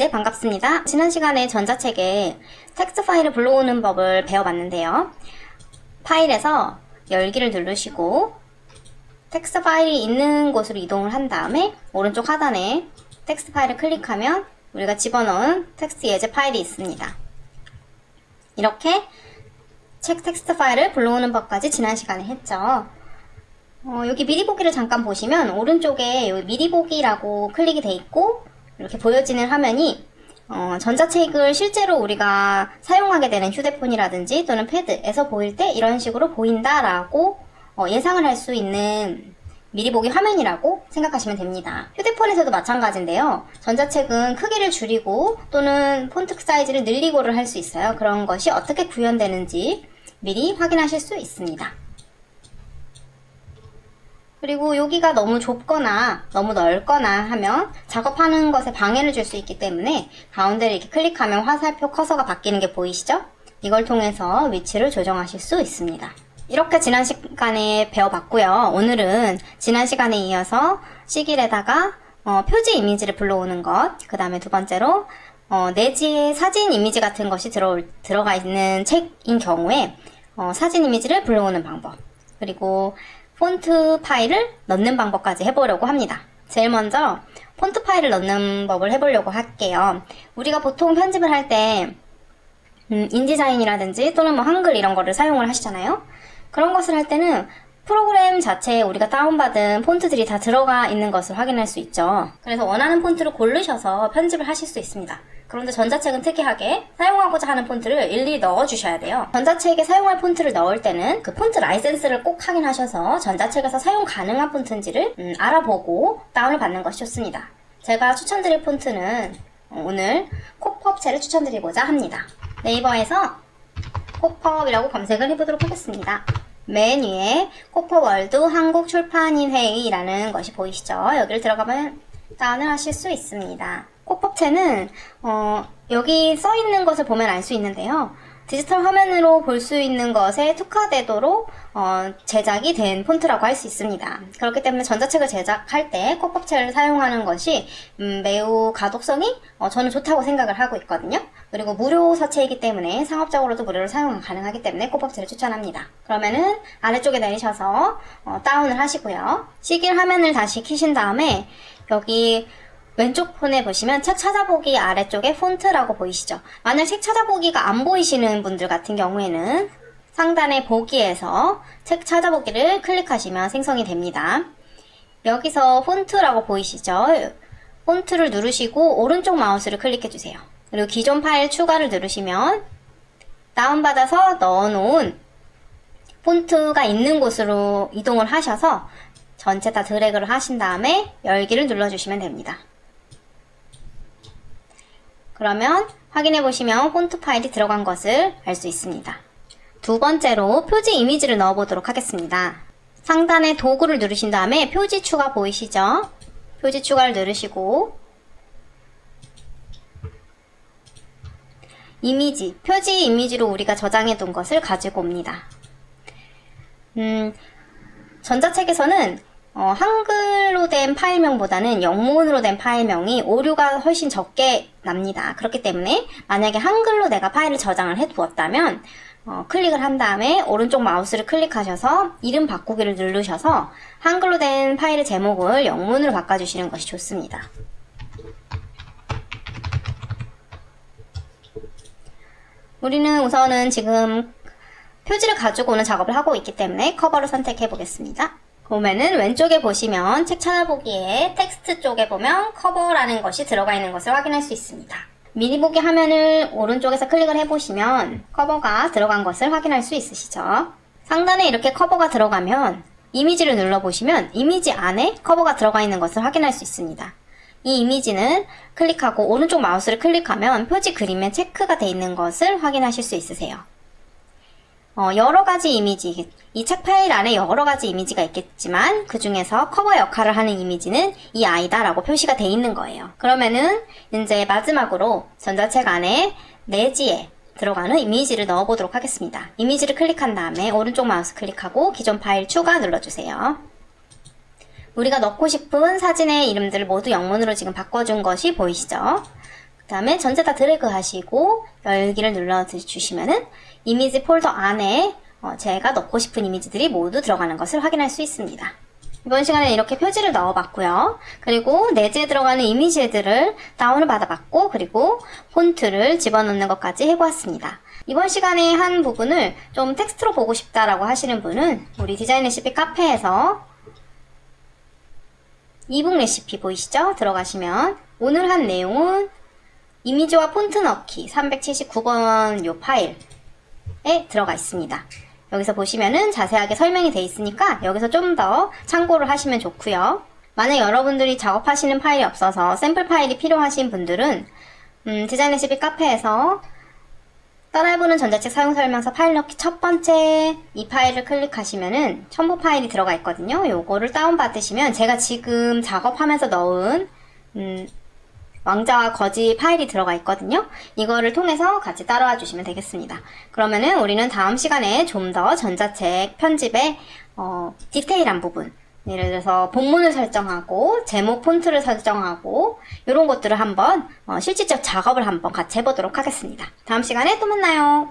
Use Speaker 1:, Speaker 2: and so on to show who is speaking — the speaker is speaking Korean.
Speaker 1: 네, 반갑습니다. 지난 시간에 전자책에 텍스트 파일을 불러오는 법을 배워봤는데요. 파일에서 열기를 누르시고 텍스트 파일이 있는 곳으로 이동을 한 다음에 오른쪽 하단에 텍스트 파일을 클릭하면 우리가 집어넣은 텍스트 예제 파일이 있습니다. 이렇게 책 텍스트 파일을 불러오는 법까지 지난 시간에 했죠. 어, 여기 미리 보기를 잠깐 보시면 오른쪽에 여기 미리 보기라고 클릭이 돼 있고 이렇게 보여지는 화면이 어, 전자책을 실제로 우리가 사용하게 되는 휴대폰이라든지 또는 패드에서 보일 때 이런 식으로 보인다라고 어, 예상을 할 수 있는 미리 보기 화면이라고 생각하시면 됩니다. 휴대폰에서도 마찬가지인데요. 전자책은 크기를 줄이고 또는 폰트 사이즈를 늘리고를 할 수 있어요. 그런 것이 어떻게 구현되는지 미리 확인하실 수 있습니다. 그리고 여기가 너무 좁거나 너무 넓거나 하면 작업하는 것에 방해를 줄 수 있기 때문에 가운데를 이렇게 클릭하면 화살표 커서가 바뀌는 게 보이시죠? 이걸 통해서 위치를 조정하실 수 있습니다. 이렇게 지난 시간에 배워봤고요. 오늘은 지난 시간에 이어서 시길에다가 어, 표지 이미지를 불러오는 것, 그 다음에 두 번째로 어, 내지에 사진 이미지 같은 것이 들어올, 들어가 있는 책인 경우에 어, 사진 이미지를 불러오는 방법, 그리고 폰트 파일을 넣는 방법까지 해보려고 합니다. 제일 먼저 폰트 파일을 넣는 법을 해보려고 할게요. 우리가 보통 편집을 할때 음, 인디자인이라든지 또는 뭐 한글 이런 거를 사용을 하시잖아요. 그런 것을 할 때는 프로그램 자체에 우리가 다운받은 폰트들이 다 들어가 있는 것을 확인할 수 있죠. 그래서 원하는 폰트를 고르셔서 편집을 하실 수 있습니다. 그런데 전자책은 특이하게 사용하고자 하는 폰트를 일일이 넣어주셔야 돼요. 전자책에 사용할 폰트를 넣을 때는 그 폰트 라이센스를 꼭 확인하셔서 전자책에서 사용 가능한 폰트인지를 음, 알아보고 다운을 받는 것이 좋습니다. 제가 추천드릴 폰트는 오늘 KoPub체를 추천드리고자 합니다. 네이버에서 KoPub이라고 검색을 해보도록 하겠습니다. 맨 위에 KoPub World 한국출판인회의라는 것이 보이시죠? 여기를 들어가면 다운을 하실 수 있습니다. 코법체는 어, 여기 써 있는 것을 보면 알 수 있는데요. 디지털 화면으로 볼 수 있는 것에 특화되도록 어, 제작이 된 폰트라고 할 수 있습니다. 그렇기 때문에 전자책을 제작할 때 컵법체를 사용하는 것이 음, 매우 가독성이 어, 저는 좋다고 생각을 하고 있거든요. 그리고 무료 서체이기 때문에 상업적으로도 무료로 사용 가능하기 때문에 컵법체를 추천합니다. 그러면은 아래쪽에 내리셔서 어, 다운을 하시고요. 시길 화면을 다시 키신 다음에 여기 왼쪽 폰에 보시면 책 찾아보기 아래쪽에 폰트라고 보이시죠? 만약 책 찾아보기가 안 보이시는 분들 같은 경우에는 상단의 보기에서 책 찾아보기를 클릭하시면 생성이 됩니다. 여기서 폰트라고 보이시죠? 폰트를 누르시고 오른쪽 마우스를 클릭해주세요. 그리고 기존 파일 추가를 누르시면 다운받아서 넣어놓은 폰트가 있는 곳으로 이동을 하셔서 전체 다 드래그를 하신 다음에 열기를 눌러주시면 됩니다. 그러면 확인해 보시면 폰트 파일이 들어간 것을 알 수 있습니다. 두 번째로 표지 이미지를 넣어 보도록 하겠습니다. 상단에 도구를 누르신 다음에 표지 추가 보이시죠? 표지 추가를 누르시고 이미지, 표지 이미지로 우리가 저장해 둔 것을 가지고 옵니다. 음, 전자책에서는 어, 한글로 된 파일명보다는 영문으로 된 파일명이 오류가 훨씬 적게 납니다. 그렇기 때문에 만약에 한글로 내가 파일을 저장을 해 두었다면 어, 클릭을 한 다음에 오른쪽 마우스를 클릭하셔서 이름 바꾸기를 누르셔서 한글로 된 파일의 제목을 영문으로 바꿔주시는 것이 좋습니다. 우리는 우선은 지금 표지를 가지고 오는 작업을 하고 있기 때문에 커버를 선택해 보겠습니다. 보면은 왼쪽에 보시면 책 찾아보기에 텍스트 쪽에 보면 커버라는 것이 들어가 있는 것을 확인할 수 있습니다. 미리 보기 화면을 오른쪽에서 클릭을 해보시면 커버가 들어간 것을 확인할 수 있으시죠? 상단에 이렇게 커버가 들어가면 이미지를 눌러보시면 이미지 안에 커버가 들어가 있는 것을 확인할 수 있습니다. 이 이미지는 클릭하고 오른쪽 마우스를 클릭하면 표지 그림에 체크가 되어 있는 것을 확인하실 수 있으세요. 어, 여러 가지 이미지, 이 책 파일 안에 여러 가지 이미지가 있겠지만 그 중에서 커버 역할을 하는 이미지는 이 아이다 라고 표시가 돼 있는 거예요. 그러면은 이제 마지막으로 전자책 안에 내지에 들어가는 이미지를 넣어보도록 하겠습니다. 이미지를 클릭한 다음에 오른쪽 마우스 클릭하고 기존 파일 추가 눌러주세요. 우리가 넣고 싶은 사진의 이름들을 모두 영문으로 지금 바꿔준 것이 보이시죠? 다음에 전체 다 드래그 하시고 열기를 눌러주시면은 이미지 폴더 안에 어, 제가 넣고 싶은 이미지들이 모두 들어가는 것을 확인할 수 있습니다. 이번 시간에 이렇게 표지를 넣어봤고요. 그리고 내지에 들어가는 이미지들을 다운을 받아봤고 그리고 폰트를 집어넣는 것까지 해보았습니다. 이번 시간에 한 부분을 좀 텍스트로 보고 싶다라고 하시는 분은 우리 디자인 레시피 카페에서 이북 레시피 보이시죠? 들어가시면 오늘 한 내용은 이미지와 폰트 넣기 379번 요 파일에 들어가 있습니다. 여기서 보시면은 자세하게 설명이 돼 있으니까 여기서 좀 더 참고를 하시면 좋고요. 만약 여러분들이 작업하시는 파일이 없어서 샘플 파일이 필요하신 분들은 음, 디자인 레시피 카페에서 따라해보는 전자책 사용 설명서 파일 넣기 첫 번째 이 파일을 클릭하시면은 첨부 파일이 들어가 있거든요. 요거를 다운받으시면 제가 지금 작업하면서 넣은 음, 왕자와 거지 파일이 들어가 있거든요. 이거를 통해서 같이 따라와 주시면 되겠습니다. 그러면은 우리는 다음 시간에 좀 더 전자책 편집의 어, 디테일한 부분 예를 들어서 본문을 설정하고 제목 폰트를 설정하고 이런 것들을 한번 어, 실질적 작업을 한번 같이 해보도록 하겠습니다. 다음 시간에 또 만나요.